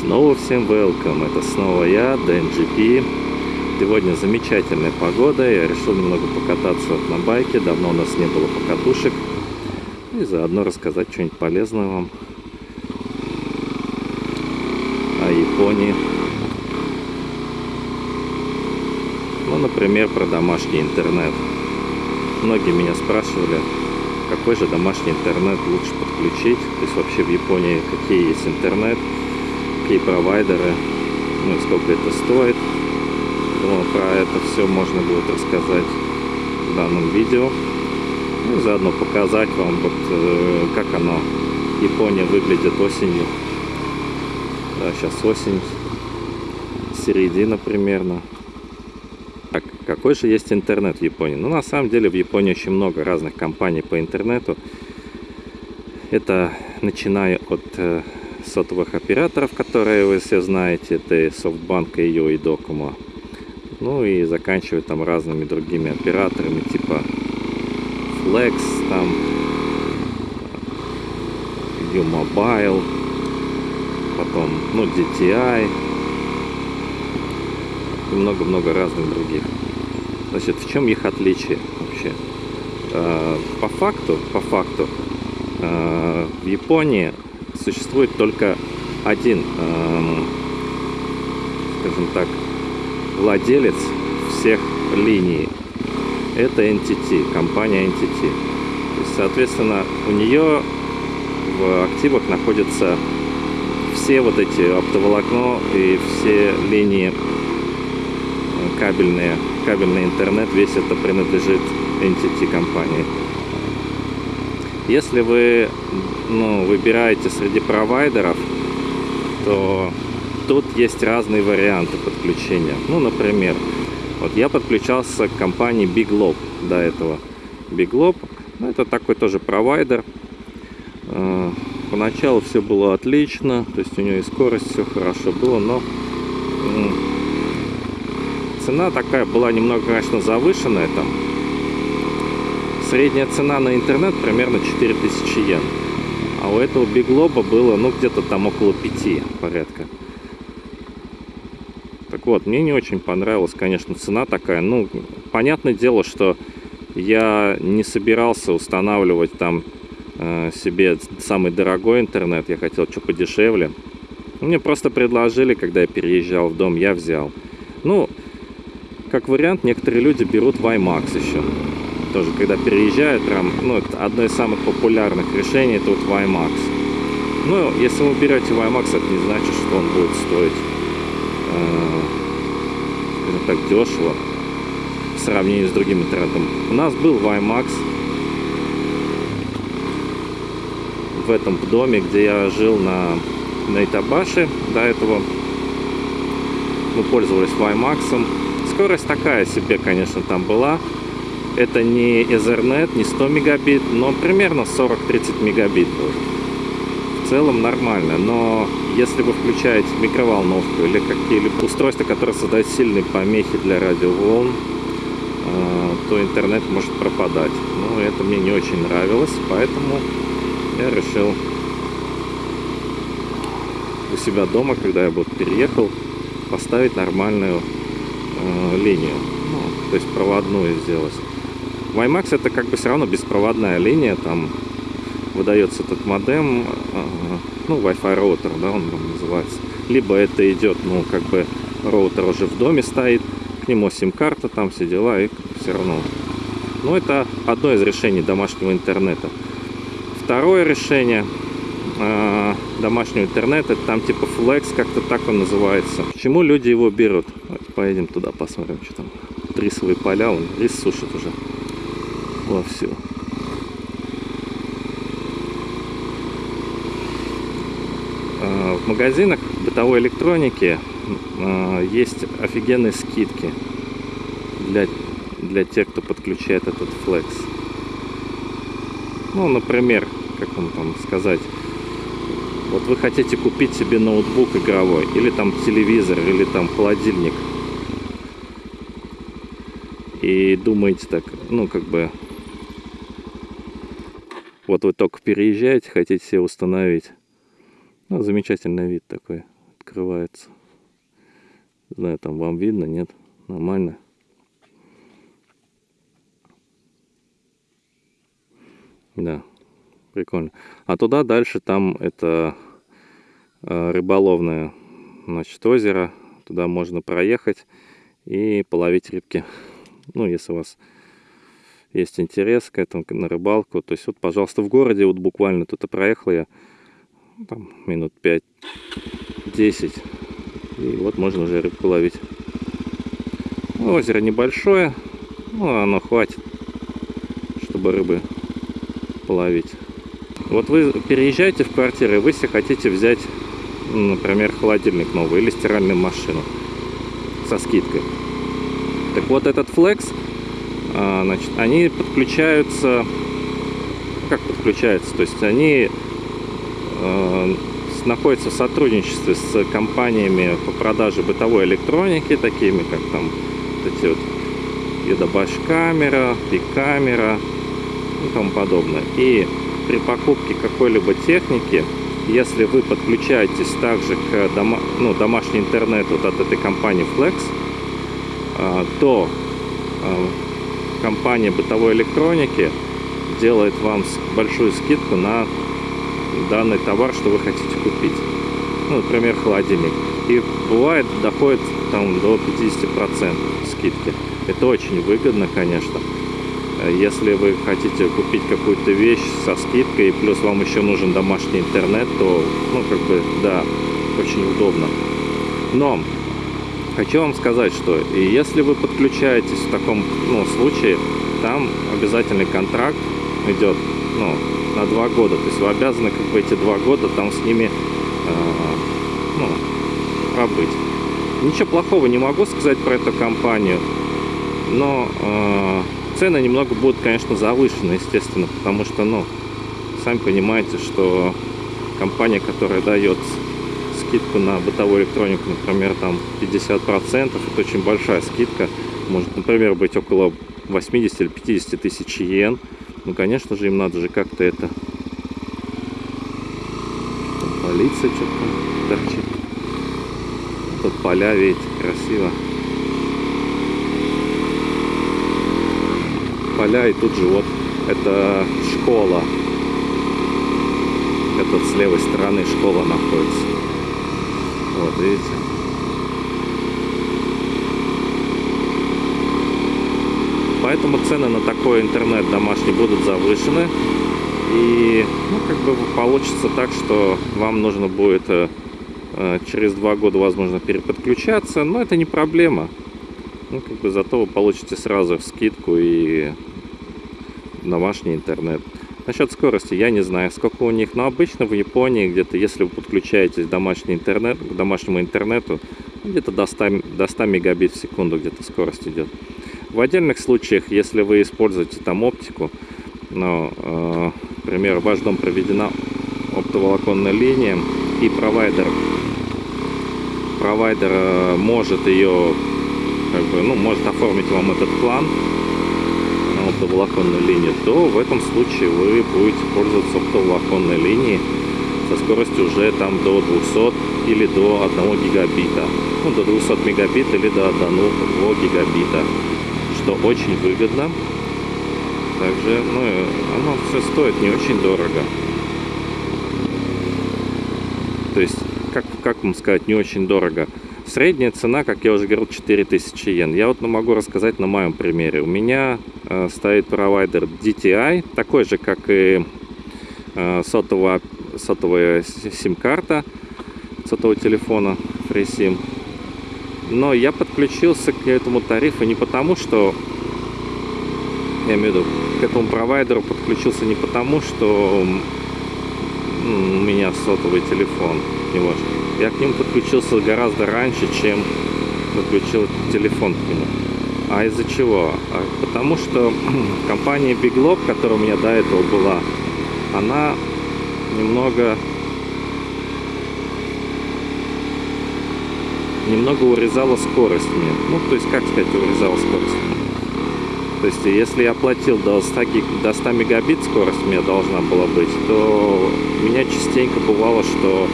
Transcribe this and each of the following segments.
Снова всем welcome, это снова я, DNGP. Сегодня замечательная погода, я решил немного покататься на байке, давно у нас не было покатушек. И заодно рассказать что-нибудь полезное вам о Японии. Ну, например, про домашний интернет. Многие меня спрашивали, какой же домашний интернет лучше подключить, то есть вообще в Японии какие есть интернет, какие провайдеры, ну и сколько это стоит. Думаю, про это все можно будет рассказать в данном видео. Ну и заодно показать вам, вот, э, как оно, Япония выглядит осенью. Да, сейчас осень, середина примерно. Так, какой же есть интернет в Японии? Ну, на самом деле, в Японии очень много разных компаний по интернету. Это начиная от э, сотовых операторов, которые вы все знаете, это и Softbank, и Yo, и Docomo. Ну и заканчивая там разными другими операторами, типа Flex, там U-Mobile, потом, ну, DTI и много-много разных других. Значит, в чем их отличие вообще? А, по факту, по факту, а, в Японии существует только один, скажем так, владелец всех линий. Это NTT, компания NTT. Есть, соответственно, у нее в активах находятся все вот эти оптоволокно и все линии кабельные, кабельный интернет, весь это принадлежит NTT компании. Если вы ну, выбираете среди провайдеров, то тут есть разные варианты подключения. Ну, например, вот я подключался к компании Big Lob до этого. Big Lob, ну, это такой тоже провайдер. Э, поначалу все было отлично, то есть у нее и скорость все хорошо было, но цена такая была немного, конечно, завышенная там. Средняя цена на интернет примерно 4000 йен. А у этого биглоба было, ну, где-то там около 5 порядка. Так вот, мне не очень понравилась, конечно, цена такая. Ну, понятное дело, что я не собирался устанавливать там э, себе самый дорогой интернет. Я хотел что подешевле. Мне просто предложили, когда я переезжал в дом, я взял. Ну, как вариант, некоторые люди берут WiMAX еще. Тоже, когда переезжают, прям, ну, это одно из самых популярных решений, это вот WiMAX. Ну, если вы берете WiMAX, это не значит, что он будет стоить, э, так, дешево в сравнении с другим интернетом. У нас был WiMAX в этом доме, где я жил на, на Итабаше до этого. Мы пользовались WiMAX. Скорость такая себе, конечно, там была. Это не Ethernet, не 100 мегабит, но примерно 40-30 мегабит был. В целом нормально, но если вы включаете микроволновку или какие-либо устройства, которые создают сильные помехи для радиоволн, э, то интернет может пропадать. Ну, это мне не очень нравилось, поэтому я решил у себя дома, когда я вот переехал, поставить нормальную э, линию, ну, то есть проводную сделать. WiMAX это как бы все равно беспроводная линия, там выдается этот модем, э, ну, Wi-Fi роутер, да, он называется. Либо это идет, ну, как бы роутер уже в доме стоит, к нему сим-карта, там все дела, и все равно. Ну, это одно из решений домашнего интернета. Второе решение э, домашнего интернета, там типа Flex, как-то так он называется. Почему люди его берут? Давайте поедем туда, посмотрим, что там. Рисовые поля, он рис сушит уже вовсю. А, в магазинах бытовой электроники а, есть офигенные скидки для, для тех, кто подключает этот Flex. Ну, например, как вам там сказать, вот вы хотите купить себе ноутбук игровой, или там телевизор, или там холодильник, и думаете так, ну, как бы, вот вы только переезжаете, хотите себе установить. Ну, замечательный вид такой. открывается. Не знаю, там вам видно, нет? Нормально. Да, прикольно. А туда дальше там это э, рыболовное, значит, озеро. Туда можно проехать и половить рыбки. Ну, если у вас есть интерес к этому, на рыбалку. То есть вот, пожалуйста, в городе, вот буквально тут проехал я там, минут 5-10. И вот можно уже рыбку ловить. Ну, озеро небольшое, но оно хватит, чтобы рыбы половить. Вот вы переезжаете в квартиру, и вы себе хотите взять, например, холодильник новый или стиральную машину со скидкой. Так вот этот флекс значит, они подключаются, как подключаются, то есть они э, находятся в сотрудничестве с компаниями по продаже бытовой электроники, такими как там вот эти вот Едобаш камера, Пик-камера и тому подобное. И при покупке какой-либо техники, если вы подключаетесь также к дома, ну, домашний интернет вот от этой компании Flex, э, то э, компания бытовой электроники делает вам большую скидку на данный товар, что вы хотите купить. Ну, например, холодильник. И бывает, доходит там до 50% скидки. Это очень выгодно, конечно. Если вы хотите купить какую-то вещь со скидкой, и плюс вам еще нужен домашний интернет, то, ну, как бы, да, очень удобно. Но хочу вам сказать, что если вы подключаетесь в таком ну, случае, там обязательный контракт идет ну, на два года. То есть вы обязаны как бы эти два года там с ними э, ну, пробыть. Ничего плохого не могу сказать про эту компанию, но э, цены немного будут, конечно, завышены, естественно, потому что, ну, сами понимаете, что компания, которая дает скидку на бытовую электронику, например, там 50%, это очень большая скидка. Может, например, быть около 80 или 50 тысяч йен. Ну, конечно же, им надо же как-то это... Там полиция что-то торчит. Тут поля, видите, красиво. Поля, и тут же вот это школа. Это с левой стороны школа находится. Вот, видите? Поэтому цены на такой интернет домашний будут завышены. И, ну, как бы получится так, что вам нужно будет э, э, через два года, возможно, переподключаться. Но это не проблема. Ну, как бы зато вы получите сразу скидку и домашний интернет. Насчет скорости я не знаю, сколько у них, но обычно в Японии где-то, если вы подключаетесь домашний интернет, к домашнему интернету, где-то до 100, до 100 мегабит в секунду где-то скорость идет. В отдельных случаях, если вы используете там оптику, ну, э, например, в ваш дом проведена оптоволоконная линия, и провайдер, провайдер э, может ее, как бы, ну, может оформить вам этот план, оптоволоконную линию, то в этом случае вы будете пользоваться оптоволоконной линией со скоростью уже там до 200 или до 1 гигабита. Ну, до 200 мегабит или до 1 гигабита, что очень выгодно. Также, ну, оно все стоит не очень дорого. То есть, как, как вам сказать, не очень дорого. Средняя цена, как я уже говорил, 4000 йен. Я вот могу рассказать на моем примере. У меня э, стоит провайдер DTI, такой же, как и э, сотовая, сотовая сим-карта сотового телефона FreeSIM. Но я подключился к этому тарифу не потому, что... Я имею в виду, к этому провайдеру подключился не потому, что у меня сотовый телефон. Не может я к нему подключился гораздо раньше, чем подключил телефон к нему. А из-за чего? А потому что компания Big Lock, которая у меня до этого была, она немного немного урезала скорость мне. Ну, то есть, как сказать, урезала скорость? То есть, если я платил до 100, гиг, до 100 мегабит скорость у меня должна была быть, то у меня частенько бывало, что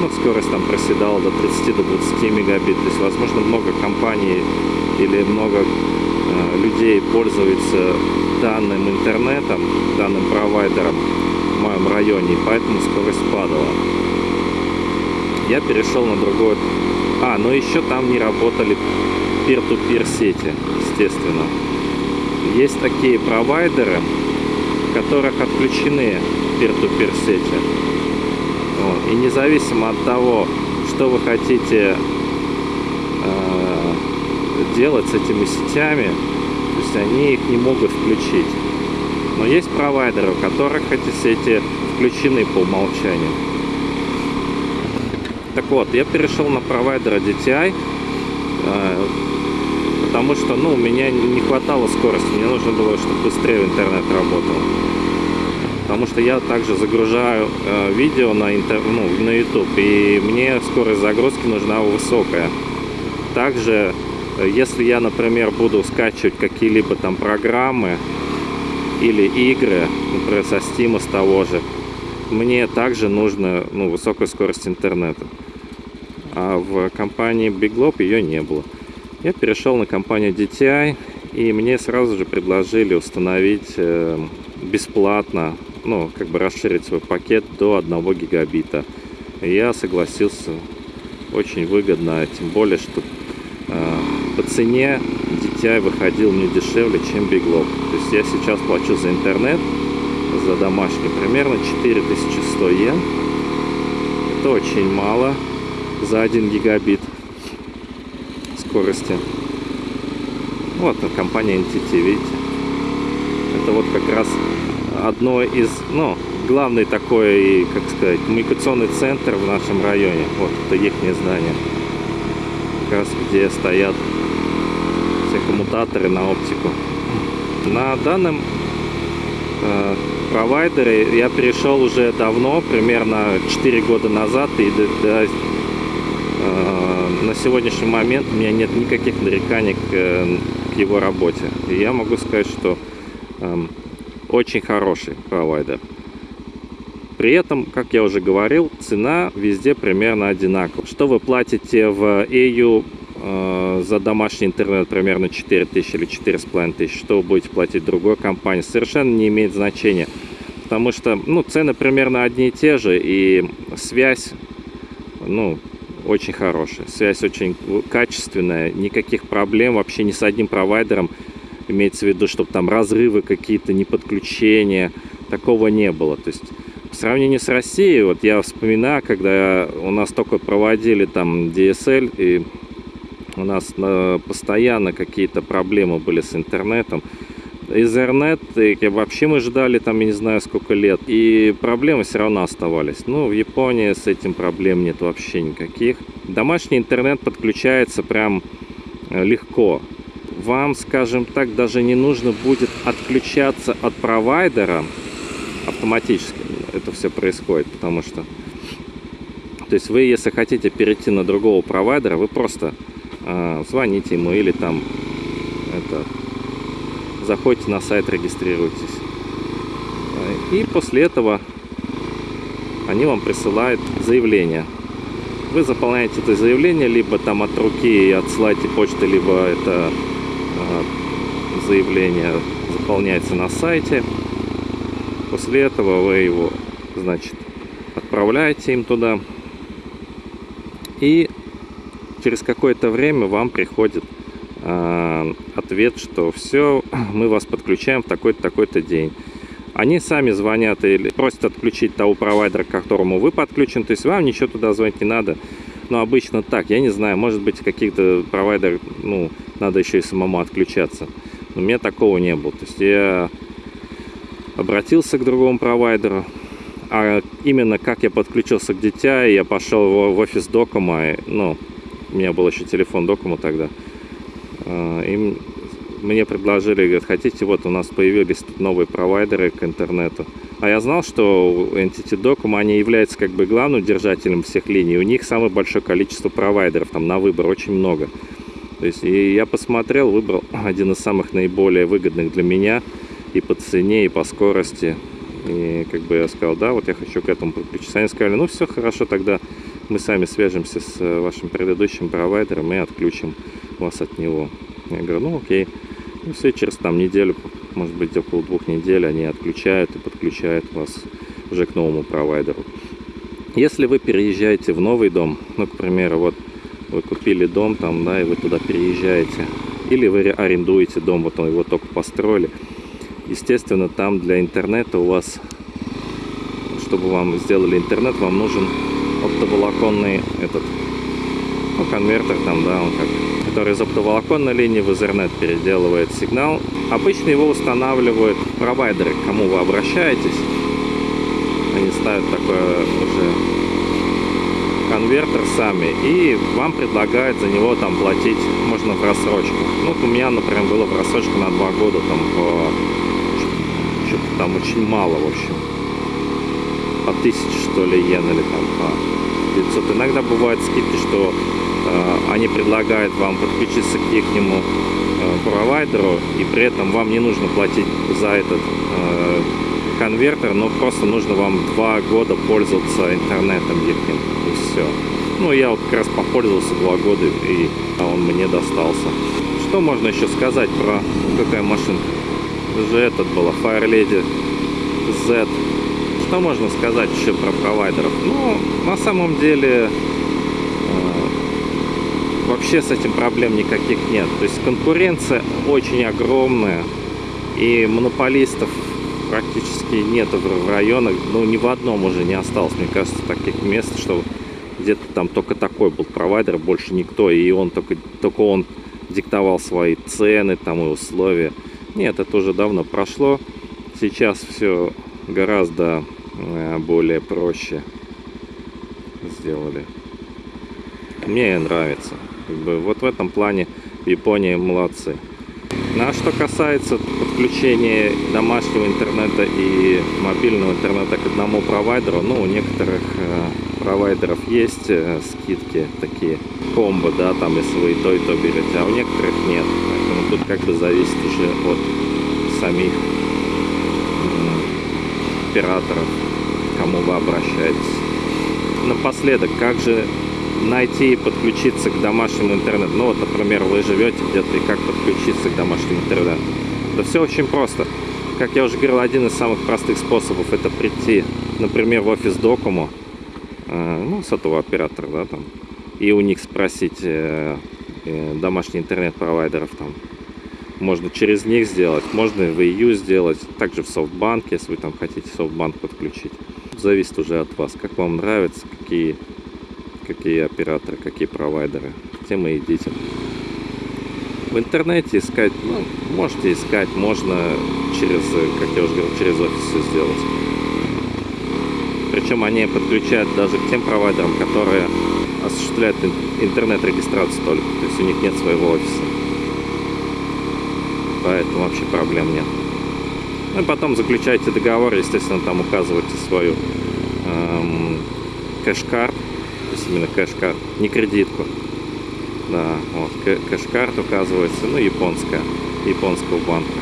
ну, скорость там проседала до 30 до 20 мегабит. То есть, возможно, много компаний или много э, людей пользуются данным интернетом, данным провайдером в моем районе, и поэтому скорость падала. Я перешел на другой. А, ну еще там не работали peer-to-peer -peer сети, естественно. Есть такие провайдеры, которых отключены peer-to-peer -peer сети. Вот. И независимо от того, что вы хотите э, делать с этими сетями, то есть они их не могут включить. Но есть провайдеры, у которых эти сети включены по умолчанию. Так вот, я перешел на провайдера DTI, э, потому что, ну, у меня не хватало скорости, мне нужно было, чтобы быстрее интернет работал. Потому что я также загружаю э, видео на, интер, ну, на YouTube, и мне скорость загрузки нужна высокая. Также, э, если я, например, буду скачивать какие-либо там программы или игры, например, со Steam, с того же, мне также нужна ну, высокая скорость интернета. А в компании Big Globe ее не было. Я перешел на компанию DTI, и мне сразу же предложили установить э, бесплатно, ну, как бы расширить свой пакет до 1 гигабита. Я согласился, очень выгодно, тем более, что э, по цене DTI выходил мне дешевле, чем Big. То есть я сейчас плачу за интернет за домашний примерно 4100 йен. Это очень мало за 1 гигабит скорости. Вот компания NTT, видите. Это вот как раз одно из, ну, главный такой, как сказать, коммуникационный центр в нашем районе. Вот это их здание. Как раз где стоят все коммутаторы на оптику. На данном э, провайдеры я перешел уже давно, примерно 4 года назад, и до, до, э, на сегодняшний момент у меня нет никаких нареканий к, к его работе. И я могу сказать, что э, очень хороший провайдер. При этом, как я уже говорил, цена везде примерно одинакова. Что вы платите в EU э, за домашний интернет примерно 4000 или 4500, что вы будете платить другой компании, совершенно не имеет значения. Потому что ну, цены примерно одни и те же, и связь ну, очень хорошая. Связь очень качественная, никаких проблем вообще ни с одним провайдером. Имеется в виду, чтобы там разрывы какие-то, не подключения, такого не было. То есть по сравнению с Россией, вот я вспоминаю, когда у нас только проводили там DSL, и у нас э, постоянно какие-то проблемы были с интернетом. Ethernet, и вообще мы ждали там, я не знаю, сколько лет, и проблемы все равно оставались. Ну, в Японии с этим проблем нет вообще никаких. Домашний интернет подключается прям э, легко. Вам, скажем так, даже не нужно будет отключаться от провайдера автоматически. Это все происходит, потому что... То есть вы, если хотите перейти на другого провайдера, вы просто э, звоните ему или там это заходите на сайт, регистрируйтесь. И после этого они вам присылают заявление. Вы заполняете это заявление, либо там от руки отсылаете почты, либо это заявление заполняется на сайте. После этого вы его, значит, отправляете им туда. И через какое-то время вам приходит Э, ответ, что все, мы вас подключаем в такой-то, такой-то день. Они сами звонят или просят отключить того провайдера, к которому вы подключен. То есть вам ничего туда звонить не надо. Но обычно так, я не знаю, может быть каких-то провайдеров, ну, надо еще и самому отключаться. Но у меня такого не было. То есть я обратился к другому провайдеру, а именно как я подключился к дитя, я пошел в офис Докома, ну, у меня был еще телефон Докома тогда, а, им мне предложили, говорят, хотите, вот у нас появились новые провайдеры к интернету. А я знал, что Entity Docom, они являются как бы главным держателем всех линий. У них самое большое количество провайдеров, там на выбор очень много. То есть и я посмотрел, выбрал один из самых наиболее выгодных для меня и по цене, и по скорости. И как бы я сказал, да, вот я хочу к этому подключиться. Они сказали, ну все хорошо, тогда мы сами свяжемся с э, вашим предыдущим провайдером и отключим вас от него. Я говорю, ну окей. И все, через там неделю, может быть около двух недель они отключают и подключают вас уже к новому провайдеру. Если вы переезжаете в новый дом, ну, к примеру, вот вы купили дом там, да, и вы туда переезжаете, или вы арендуете дом, вот его только построили, естественно, там для интернета у вас, чтобы вам сделали интернет, вам нужен оптоволоконный этот, ну, конвертер там, да, он как, который из оптоволоконной линии в Ethernet переделывает сигнал. Обычно его устанавливают провайдеры, к кому вы обращаетесь. Они ставят такой уже конвертер сами и вам предлагают за него там платить можно в рассрочку. Ну, вот у меня, например, было в рассрочку на два года там по что-то там очень мало, в общем. По тысяче, что ли, йен или там по 500. Иногда бывают скидки, что э, они предлагают вам подключиться к их э, провайдеру, и при этом вам не нужно платить за этот э, конвертер, но просто нужно вам два года пользоваться интернетом их, и все. Ну, я вот как раз попользовался два года, и он мне достался. Что можно еще сказать про какая машинка? Это же этот была Fire Lady Z что можно сказать еще про провайдеров? Ну, на самом деле, э, вообще с этим проблем никаких нет. То есть конкуренция очень огромная, и монополистов практически нет в районах, ну, ни в одном уже не осталось, мне кажется, таких мест, что где-то там только такой был провайдер, больше никто, и он только, только он диктовал свои цены там и условия. Нет, это уже давно прошло. Сейчас все гораздо Э, более проще сделали. Мне нравится. Как бы вот в этом плане в Японии молодцы. Ну, а что касается подключения домашнего интернета и мобильного интернета к одному провайдеру, ну, у некоторых э, провайдеров есть э, скидки такие, комбо, да, там, если вы и то, и то берете, а у некоторых нет. Поэтому тут как бы зависит уже от самих операторов кому вы обращаетесь. Напоследок, как же найти и подключиться к домашнему интернету? Ну вот, например, вы живете где-то, и как подключиться к домашнему интернету? Да все очень просто. Как я уже говорил, один из самых простых способов это прийти, например, в офис Докому, э, ну, сотового оператора, да, там, и у них спросить э, э, домашний интернет-провайдеров там, можно через них сделать, можно в EU сделать, также в софтбанке, если вы там хотите софтбанк подключить зависит уже от вас, как вам нравится, какие, какие операторы, какие провайдеры. Тем и идите. В интернете искать, ну, можете искать, можно через, как я уже говорил, через офис все сделать. Причем они подключают даже к тем провайдерам, которые осуществляют интернет-регистрацию только. То есть у них нет своего офиса. Поэтому вообще проблем нет. Ну и потом заключаете договор, естественно, там указываете свою эм, cash card, есть именно cash card, не кредитку. Да, вот, cash card указывается, ну, японская, японского банка.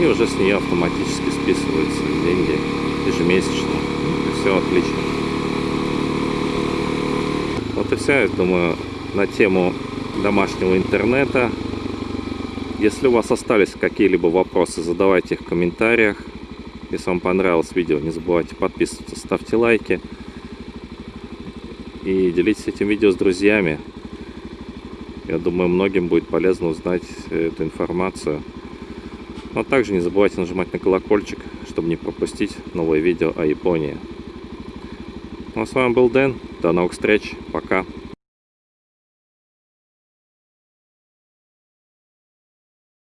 И уже с нее автоматически списываются деньги ежемесячно. Ну, и все отлично. Вот и все, я думаю, на тему домашнего интернета. Если у вас остались какие-либо вопросы, задавайте их в комментариях. Если вам понравилось видео, не забывайте подписываться, ставьте лайки. И делитесь этим видео с друзьями. Я думаю, многим будет полезно узнать эту информацию. Но также не забывайте нажимать на колокольчик, чтобы не пропустить новые видео о Японии. Ну а с вами был Дэн. До новых встреч. Пока.